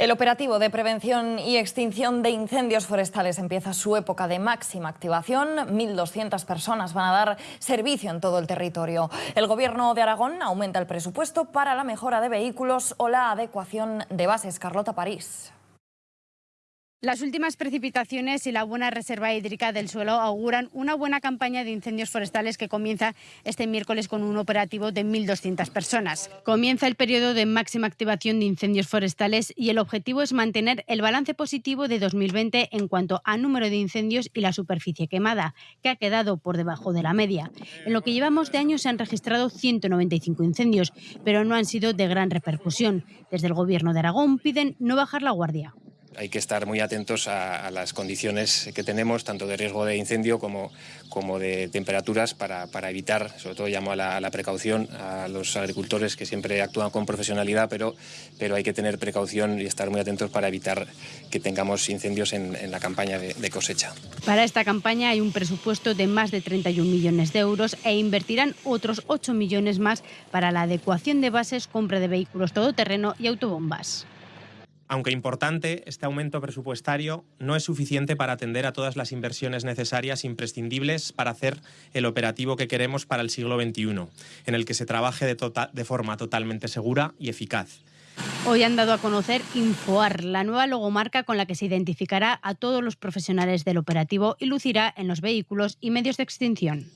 El operativo de prevención y extinción de incendios forestales empieza su época de máxima activación. 1.200 personas van a dar servicio en todo el territorio. El Gobierno de Aragón aumenta el presupuesto para la mejora de vehículos o la adecuación de bases. Carlota París. Las últimas precipitaciones y la buena reserva hídrica del suelo auguran una buena campaña de incendios forestales que comienza este miércoles con un operativo de 1.200 personas. Comienza el periodo de máxima activación de incendios forestales y el objetivo es mantener el balance positivo de 2020 en cuanto a número de incendios y la superficie quemada, que ha quedado por debajo de la media. En lo que llevamos de año se han registrado 195 incendios, pero no han sido de gran repercusión. Desde el Gobierno de Aragón piden no bajar la guardia hay que estar muy atentos a, las condiciones que tenemos, tanto de riesgo de incendio como, como de temperaturas, para, evitar, sobre todo llamo a la, precaución a los agricultores que siempre actúan con profesionalidad, pero, pero hay que tener precaución y estar muy atentos para evitar que tengamos incendios en, la campaña de, de cosecha. Para esta campaña hay un presupuesto de más de 31 millones de euros e invertirán otros 8 millones más para la adecuación de bases, compra de vehículos todoterreno y autobombas. Aunque importante, este aumento presupuestario no es suficiente para atender a todas las inversiones necesarias imprescindibles para hacer el operativo que queremos para el siglo XXI, en el que se trabaje de, tota-, de forma totalmente segura y eficaz. Hoy han dado a conocer Infoar, la nueva logomarca con la que se identificará a todos los profesionales del operativo y lucirá en los vehículos y medios de extinción.